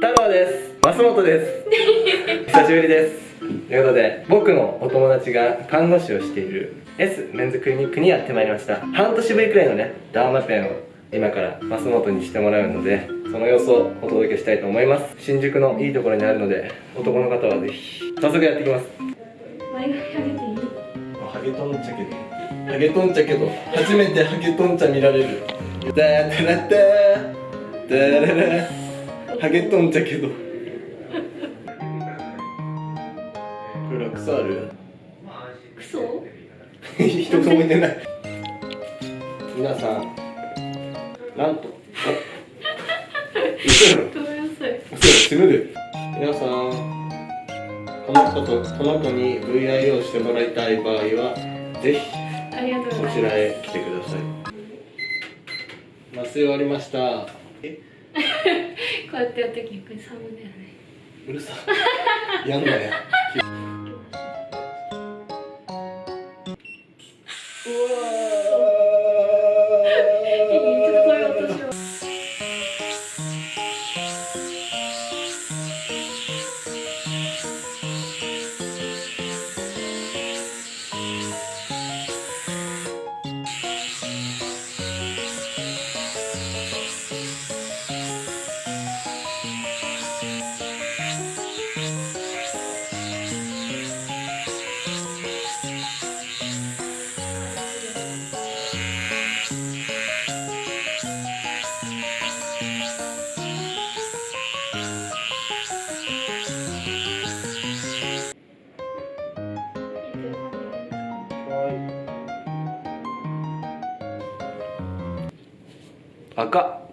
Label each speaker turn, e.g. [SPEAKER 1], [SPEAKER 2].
[SPEAKER 1] 太郎です。増本です。久しぶりです。ということで僕のお友達が看護師をしている S メンズクリニックにやってまいりました。半年ぶりくらいのねダーマペンを今から増本にしてもらうのでその様子をお届けしたいと思います。新宿のいいところにあるので男の方はぜひ早速やっていきます。
[SPEAKER 2] 前髪上げていい？
[SPEAKER 1] ハゲトンチャけどハゲトンチャけど初めてハゲトンチャ見られる。ダータラッター。ダララハゲトンチャけど。これ草ある？
[SPEAKER 2] クソ？
[SPEAKER 1] 一つもいてない。皆さんなんと？
[SPEAKER 2] ごめんなさい。
[SPEAKER 1] 死ぬで。皆さんこの子とこの子に VIO してもらいたい場合はぜひこちらへ来てください。麻酔終わりました。え？
[SPEAKER 2] こうやってやっぱり寒いだよね。
[SPEAKER 1] うるさやんなや赤。